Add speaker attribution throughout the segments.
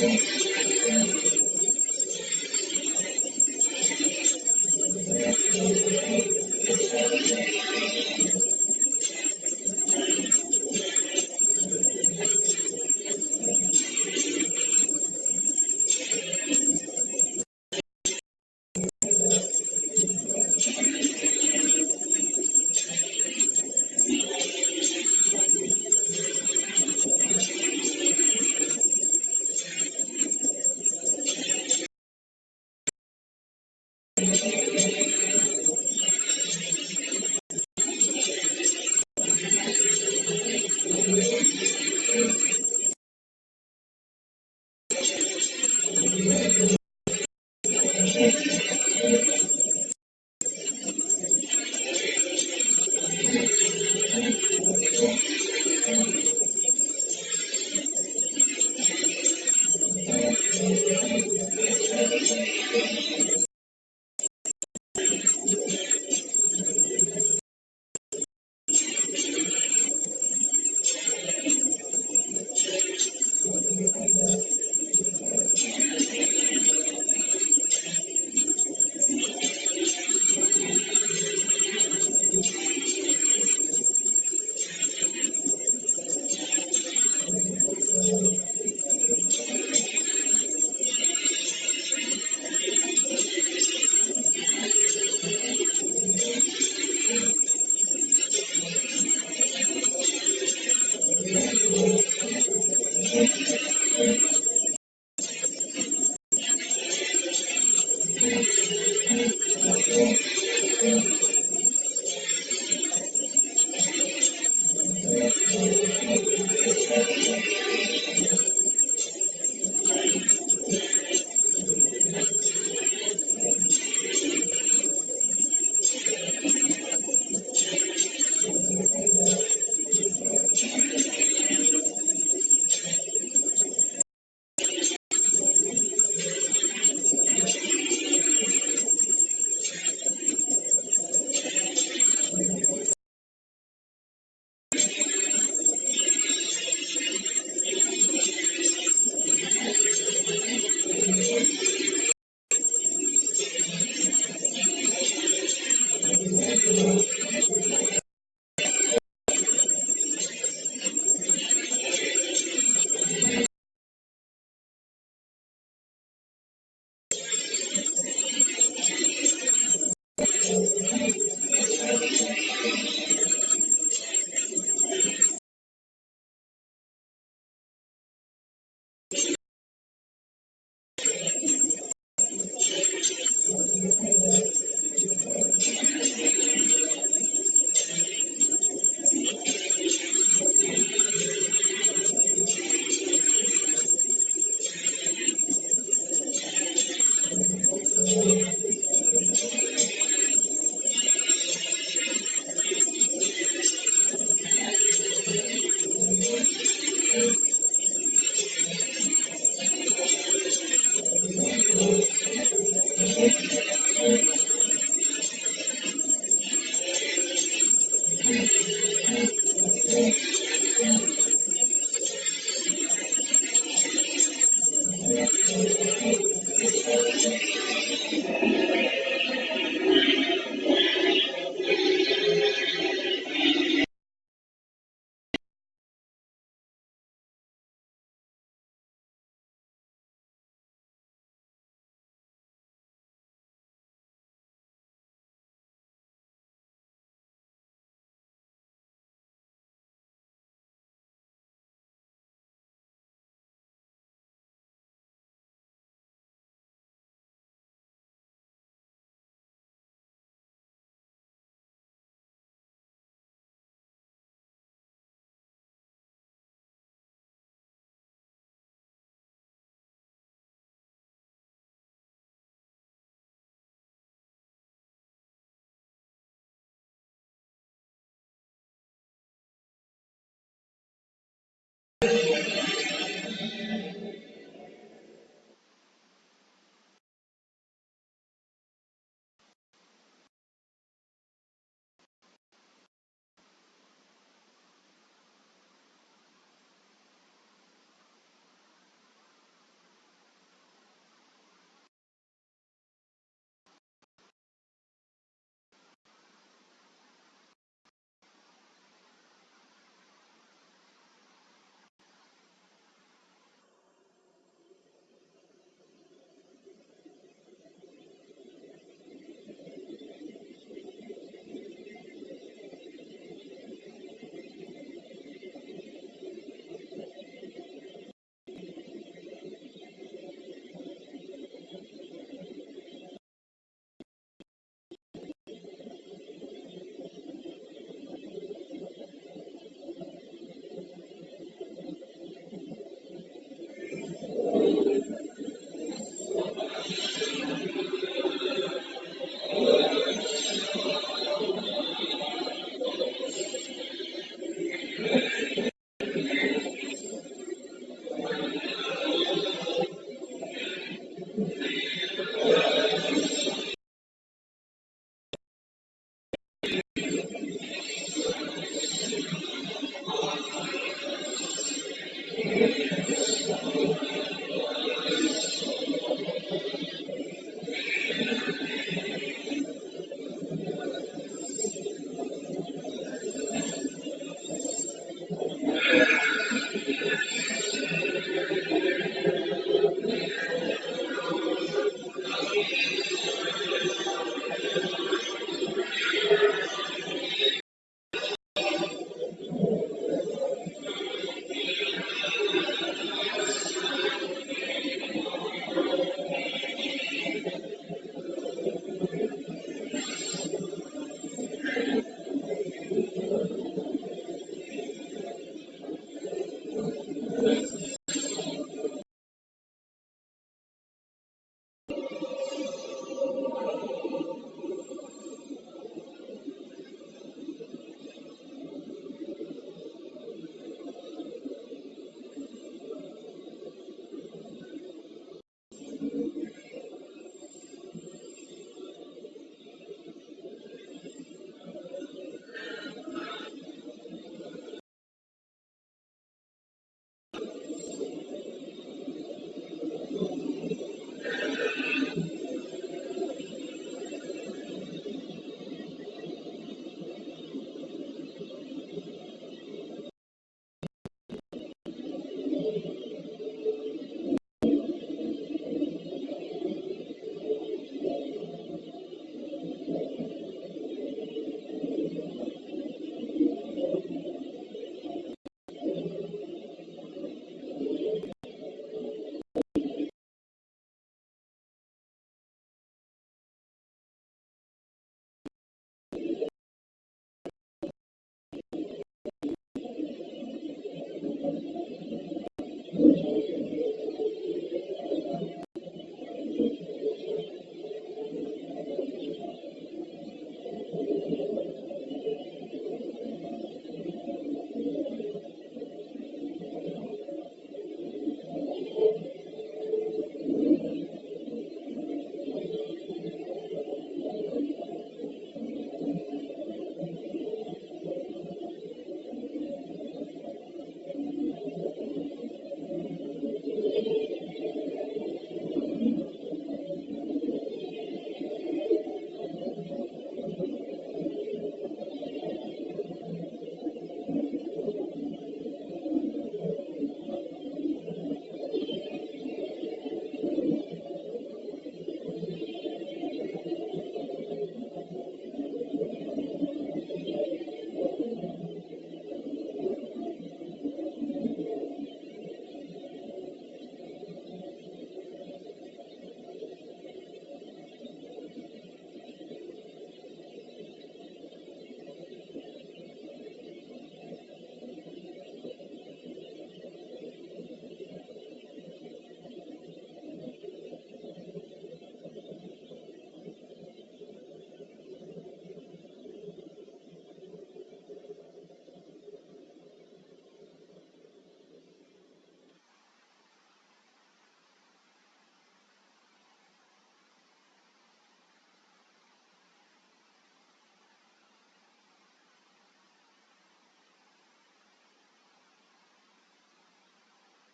Speaker 1: Thank you. Gracias.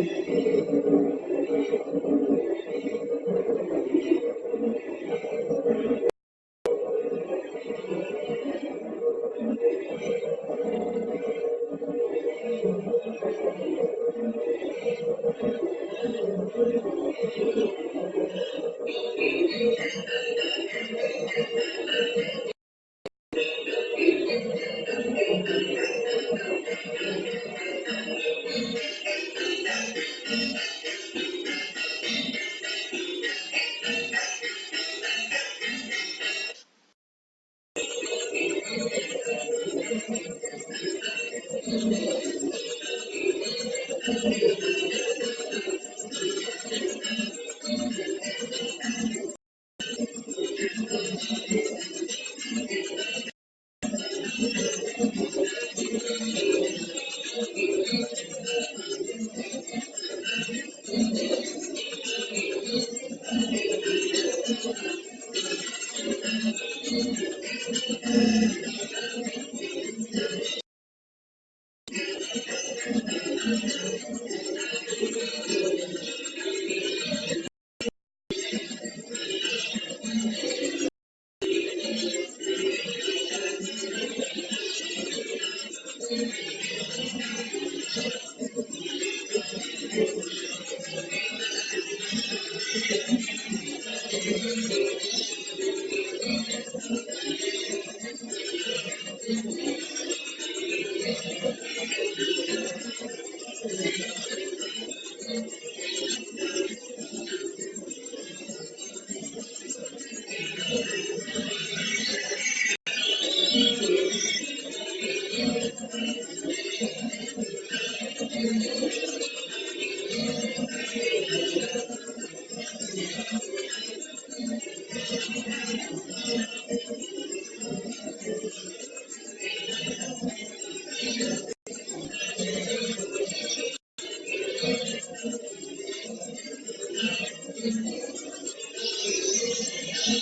Speaker 1: ハハハハ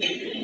Speaker 1: Thank you.